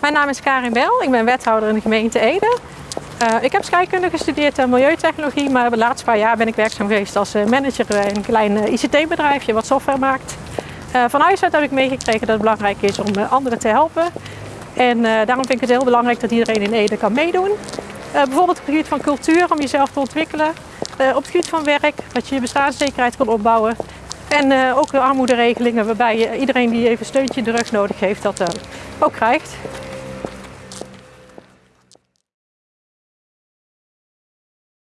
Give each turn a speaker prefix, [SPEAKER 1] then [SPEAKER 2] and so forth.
[SPEAKER 1] Mijn naam is Karin Bel, ik ben wethouder in de gemeente Ede. Uh, ik heb scheikunde gestudeerd en milieutechnologie, maar de laatste paar jaar ben ik werkzaam geweest als eh, manager bij een klein eh, ICT-bedrijfje wat software maakt. van huis heb ik meegekregen dat het belangrijk is om anderen te helpen. En daarom vind ik het heel belangrijk dat iedereen in Ede kan meedoen. bijvoorbeeld op het gebied van cultuur, om jezelf te ontwikkelen. op het gebied van werk, dat je je bestaanszekerheid kan opbouwen. En ook de armoederegelingen waarbij iedereen die even steuntje in de rug nodig heeft, dat ook krijgt.